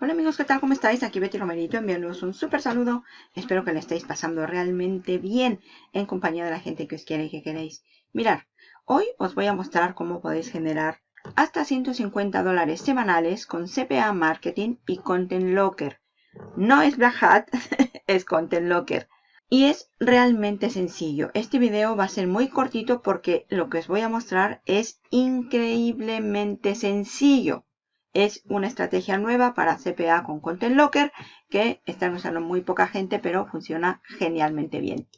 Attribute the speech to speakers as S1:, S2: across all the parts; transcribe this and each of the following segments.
S1: Hola amigos, ¿qué tal? ¿Cómo estáis? Aquí Betty Romerito enviándoos un súper saludo. Espero que le estéis pasando realmente bien en compañía de la gente que os quiere y que queréis. Mirar, hoy os voy a mostrar cómo podéis generar hasta 150 dólares semanales con CPA Marketing y Content Locker. No es Black Hat, es Content Locker. Y es realmente sencillo. Este video va a ser muy cortito porque lo que os voy a mostrar es increíblemente sencillo es una estrategia nueva para CPA con Content Locker que están usando muy poca gente, pero funciona genialmente bien.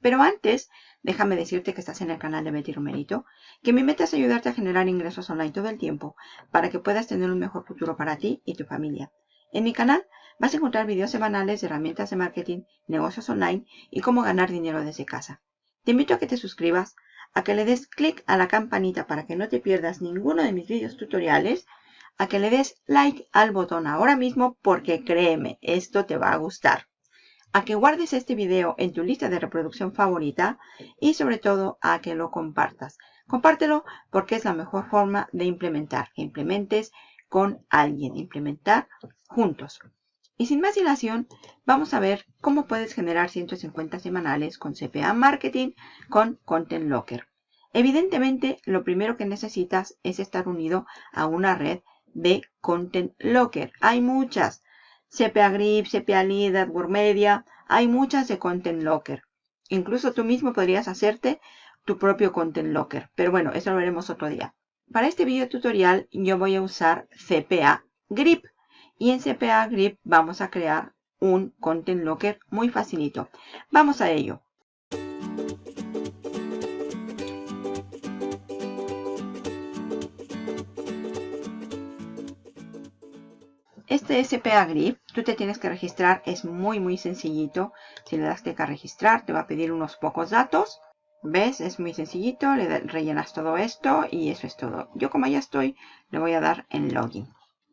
S1: Pero antes, déjame decirte que estás en el canal de Betty Romerito, que mi meta es ayudarte a generar ingresos online todo el tiempo para que puedas tener un mejor futuro para ti y tu familia. En mi canal vas a encontrar videos semanales de herramientas de marketing, negocios online y cómo ganar dinero desde casa. Te invito a que te suscribas, a que le des clic a la campanita para que no te pierdas ninguno de mis videos tutoriales a que le des like al botón ahora mismo porque créeme, esto te va a gustar. A que guardes este video en tu lista de reproducción favorita y sobre todo a que lo compartas. Compártelo porque es la mejor forma de implementar. Que implementes con alguien, implementar juntos. Y sin más dilación, vamos a ver cómo puedes generar 150 semanales con CPA Marketing con Content Locker. Evidentemente, lo primero que necesitas es estar unido a una red de Content Locker. Hay muchas. CPA Grip, CPA Lead, AdWord Media. Hay muchas de Content Locker. Incluso tú mismo podrías hacerte tu propio Content Locker. Pero bueno, eso lo veremos otro día. Para este video tutorial yo voy a usar CPA Grip. Y en CPA Grip vamos a crear un Content Locker muy facilito. Vamos a ello. Este SPA Grip, tú te tienes que registrar, es muy muy sencillito. Si le das clic a registrar, te va a pedir unos pocos datos. ¿Ves? Es muy sencillito, le rellenas todo esto y eso es todo. Yo como ya estoy, le voy a dar en Login.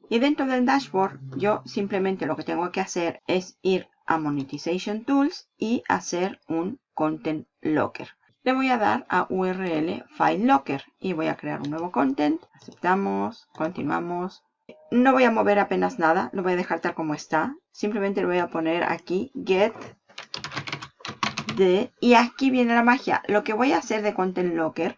S1: Y dentro del dashboard, yo simplemente lo que tengo que hacer es ir a Monetization Tools y hacer un Content Locker. Le voy a dar a URL File Locker y voy a crear un nuevo content. Aceptamos, continuamos, no voy a mover apenas nada, lo voy a dejar tal como está. Simplemente le voy a poner aquí get de y aquí viene la magia. Lo que voy a hacer de Content Locker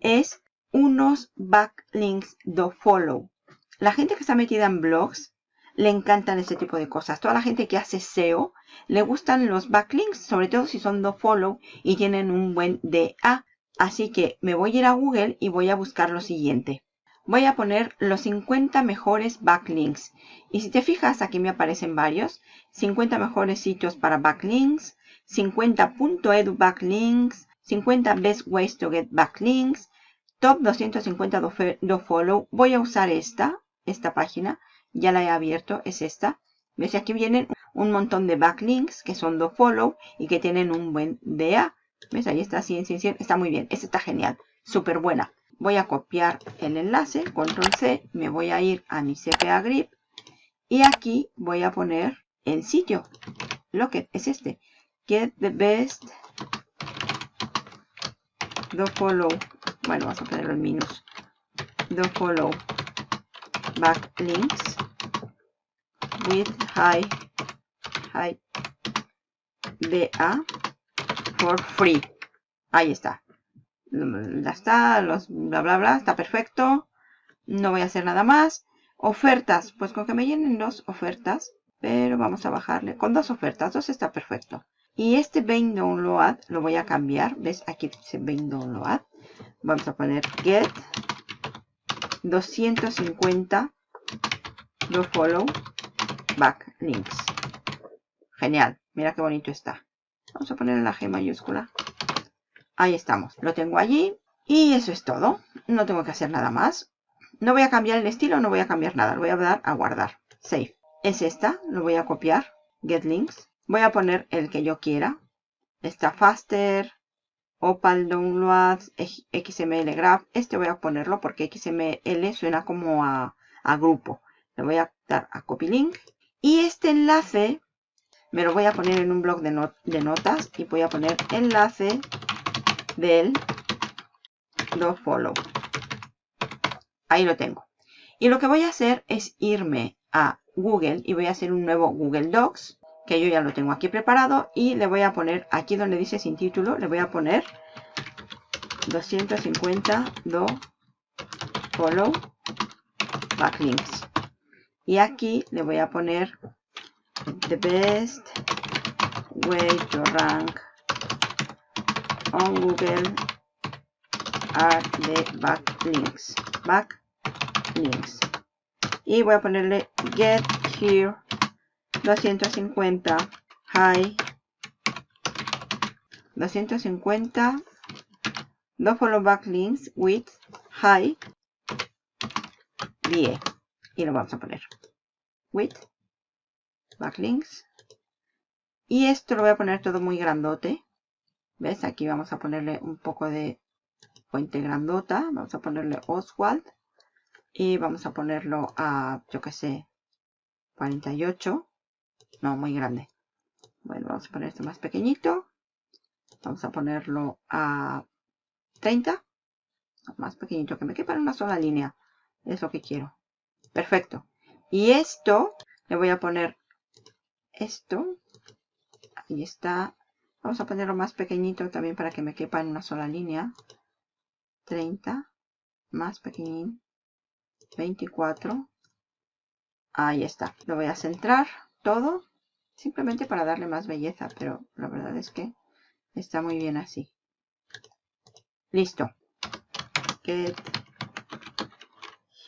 S1: es unos backlinks do follow. La gente que está metida en blogs le encantan este tipo de cosas. Toda la gente que hace SEO le gustan los backlinks, sobre todo si son do follow y tienen un buen DA. Así que me voy a ir a Google y voy a buscar lo siguiente voy a poner los 50 mejores backlinks. Y si te fijas, aquí me aparecen varios. 50 mejores sitios para backlinks, 50.edu backlinks, 50 best ways to get backlinks, top 250 do, follow. Voy a usar esta, esta página. Ya la he abierto, es esta. ¿Ves? Aquí vienen un montón de backlinks que son do follow y que tienen un buen DA. ¿Ves? Ahí está, 100, 100, 100. Está muy bien. Esta está genial. Súper buena voy a copiar el enlace, control C, me voy a ir a mi CPA Grip y aquí voy a poner el sitio, lo que es este, get the best do follow, bueno vamos a ponerlo en minus, do follow backlinks with high high DA for free, ahí está, ya está, los bla bla bla, está perfecto. No voy a hacer nada más. Ofertas, pues con que me llenen dos ofertas, pero vamos a bajarle. Con dos ofertas, dos está perfecto. Y este Bain Download lo voy a cambiar. ¿Ves? Aquí dice Bain Download. Vamos a poner get 250 do follow backlinks. Genial. Mira qué bonito está. Vamos a poner la G mayúscula. Ahí estamos. Lo tengo allí. Y eso es todo. No tengo que hacer nada más. No voy a cambiar el estilo, no voy a cambiar nada. Lo voy a dar a guardar. Save. Es esta. Lo voy a copiar. Get links. Voy a poner el que yo quiera. Está faster. Opal Downloads. XML Graph. Este voy a ponerlo porque XML suena como a, grupo. Le voy a dar a copy link. Y este enlace me lo voy a poner en un blog de, de notas. Y voy a poner enlace del do follow. Ahí lo tengo. Y lo que voy a hacer es irme a Google y voy a hacer un nuevo Google Docs, que yo ya lo tengo aquí preparado y le voy a poner aquí donde dice sin título, le voy a poner 250 do follow backlinks. Y aquí le voy a poner the best way to rank on Google are the backlinks. Backlinks. Y voy a ponerle get here 250 high 250 no follow backlinks with high VA y lo vamos a poner. With backlinks y esto lo voy a poner todo muy grandote ves aquí vamos a ponerle un poco de fuente grandota vamos a ponerle Oswald y vamos a ponerlo a yo que sé 48 no muy grande. Bueno vamos a poner esto más pequeñito vamos a ponerlo a 30 más pequeñito que me quepa en una sola línea es lo que quiero. Perfecto. Y esto le voy a poner esto ahí está vamos a ponerlo más pequeñito también para que me quepa en una sola línea. 30 más pequeñín. 24 ahí está. Lo voy a centrar todo simplemente para darle más belleza pero la verdad es que está muy bien así. Listo. Get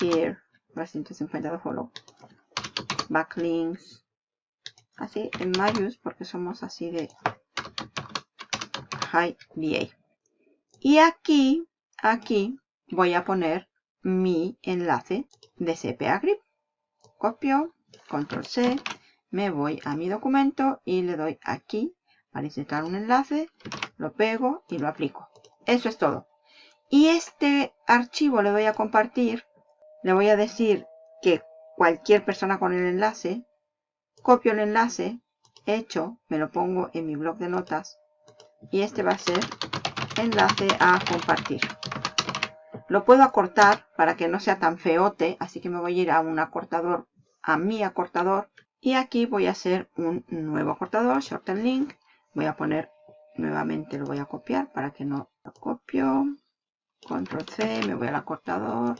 S1: here. 250 follow. Backlinks. Así en mayús porque somos así de y aquí aquí voy a poner mi enlace de CPA Grip. Copio, control C, me voy a mi documento y le doy aquí para insertar un enlace, lo pego y lo aplico. Eso es todo. Y este archivo le voy a compartir, le voy a decir que cualquier persona con el enlace, copio el enlace, hecho, me lo pongo en mi blog de notas y este va a ser enlace a compartir. Lo puedo acortar para que no sea tan feote, así que me voy a ir a un acortador, a mi acortador. Y aquí voy a hacer un nuevo acortador, shorten link. Voy a poner, nuevamente lo voy a copiar para que no lo copio. Control C, me voy al acortador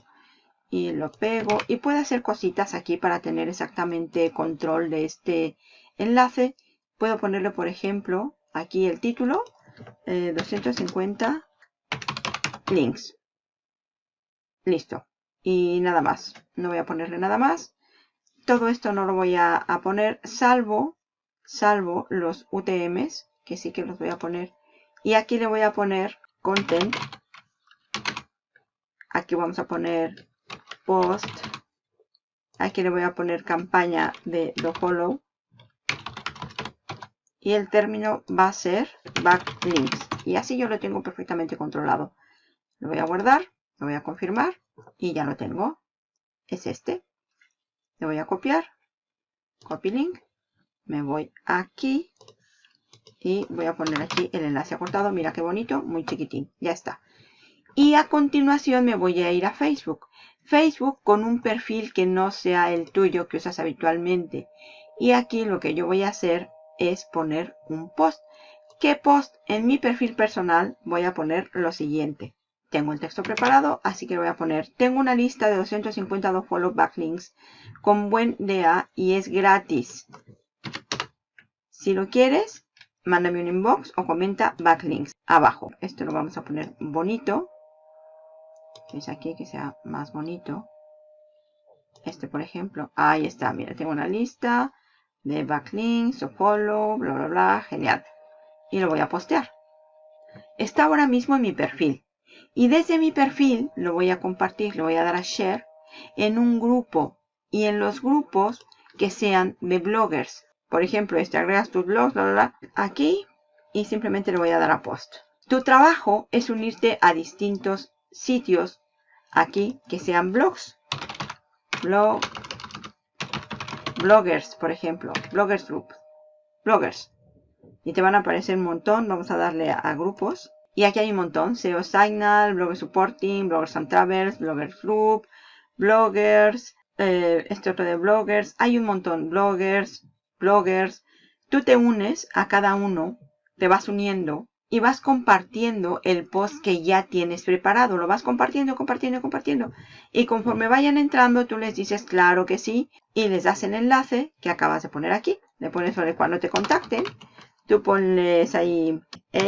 S1: y lo pego. Y puedo hacer cositas aquí para tener exactamente control de este enlace. Puedo ponerle, por ejemplo, aquí el título, 250 eh, links. Listo. Y nada más. No voy a ponerle nada más. Todo esto no lo voy a, poner salvo, salvo los UTMs, que sí que los voy a poner. Y aquí le voy a poner content. Aquí vamos a poner post. Aquí le voy a poner campaña de follow Y el término va a ser backlinks. Y así yo lo tengo perfectamente controlado. Lo voy a guardar. Lo voy a confirmar y ya lo tengo. Es este. Le voy a copiar. Copy link. Me voy aquí. Y voy a poner aquí el enlace acortado. Mira qué bonito. Muy chiquitín. Ya está. Y a continuación me voy a ir a Facebook. Facebook con un perfil que no sea el tuyo que usas habitualmente. Y aquí lo que yo voy a hacer es poner un post. ¿Qué post? En mi perfil personal voy a poner lo siguiente. Tengo el texto preparado, así que voy a poner, tengo una lista de 252 follow backlinks con buen DA y es gratis. Si lo quieres, mándame un inbox o comenta backlinks abajo. Esto lo vamos a poner bonito. Es aquí que sea más bonito. Este, por ejemplo. Ahí está, mira, tengo una lista de backlinks o follow, bla, bla, bla. Genial. Y lo voy a postear. Está ahora mismo en mi perfil. Y desde mi perfil lo voy a compartir, lo voy a dar a share en un grupo. Y en los grupos que sean de bloggers. Por ejemplo, este agregas tus blogs, bla, bla, aquí. Y simplemente le voy a dar a post. Tu trabajo es unirte a distintos sitios aquí que sean blogs. Blog, bloggers, por ejemplo. Bloggers group. Bloggers. Y te van a aparecer un montón. Vamos a darle a grupos. Y aquí hay un montón. SEO Signal, Blogger Supporting, Bloggers and Travels, Bloggers Group, Bloggers, eh, este otro de bloggers. Hay un montón. Bloggers, bloggers. Tú te unes a cada uno, te vas uniendo y vas compartiendo el post que ya tienes preparado. Lo vas compartiendo, compartiendo, compartiendo. Y conforme vayan entrando, tú les dices claro que sí y les das el enlace que acabas de poner aquí. Le pones sobre cuando te contacten. Tú pones ahí a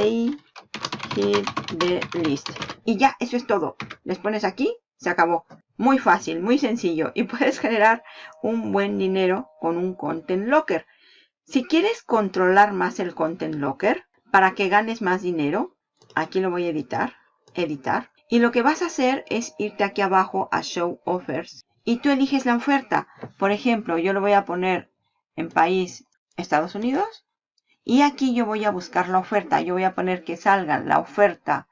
S1: hit the list. Y ya, eso es todo. Les pones aquí, se acabó. Muy fácil, muy sencillo. Y puedes generar un buen dinero con un Content Locker. Si quieres controlar más el Content Locker, para que ganes más dinero, aquí lo voy a editar, editar. Y lo que vas a hacer es irte aquí abajo a Show Offers. Y tú eliges la oferta. Por ejemplo, yo lo voy a poner en país Estados Unidos. Y aquí yo voy a buscar la oferta. Yo voy a poner que salga la oferta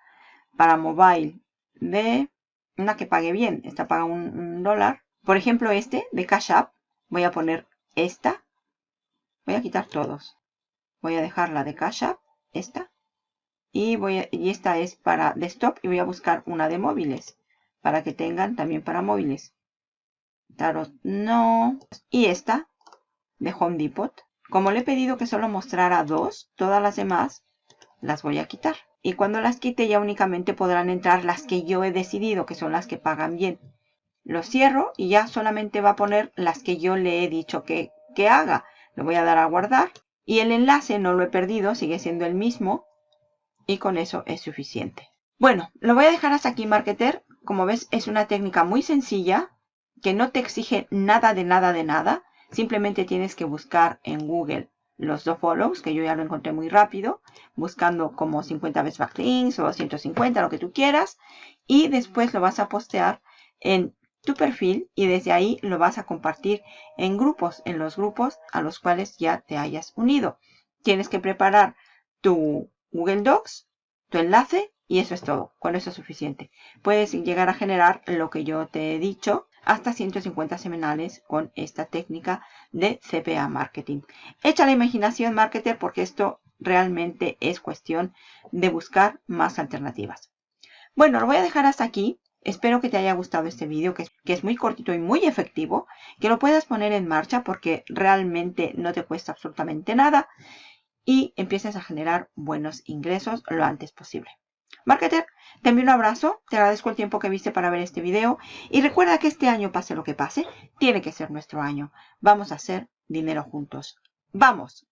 S1: para mobile de una que pague bien. Esta paga un, dólar. Por ejemplo, este de Cash App. Voy a poner esta. Voy a quitar todos. Voy a dejar la de Cash App. Esta. Y, voy y esta es para desktop. Y voy a buscar una de móviles. Para que tengan también para móviles. Tarot no. Y esta de Home Depot. Como le he pedido que solo mostrara dos, todas las demás las voy a quitar. Y cuando las quite ya únicamente podrán entrar las que yo he decidido, que son las que pagan bien. Lo cierro y ya solamente va a poner las que yo le he dicho que, que haga. Le voy a dar a guardar. Y el enlace no lo he perdido, sigue siendo el mismo. Y con eso es suficiente. Bueno, lo voy a dejar hasta aquí, Marketer. Como ves, es una técnica muy sencilla, que no te exige nada de nada de nada. Simplemente tienes que buscar en Google los dos follows, que yo ya lo encontré muy rápido, buscando como 50 veces backlinks o 150, lo que tú quieras. Y después lo vas a postear en tu perfil y desde ahí lo vas a compartir en grupos, en los grupos a los cuales ya te hayas unido. Tienes que preparar tu Google Docs, tu enlace y eso es todo. Con eso es suficiente. Puedes llegar a generar lo que yo te he dicho hasta 150 semanales con esta técnica de CPA Marketing. Echa la imaginación, marketer, porque esto realmente es cuestión de buscar más alternativas. Bueno, lo voy a dejar hasta aquí. Espero que te haya gustado este vídeo, que, es muy cortito y muy efectivo, que lo puedas poner en marcha porque realmente no te cuesta absolutamente nada y empieces a generar buenos ingresos lo antes posible. Marketer, te envío un abrazo, te agradezco el tiempo que viste para ver este video y recuerda que este año, pase lo que pase, tiene que ser nuestro año. Vamos a hacer dinero juntos. ¡Vamos!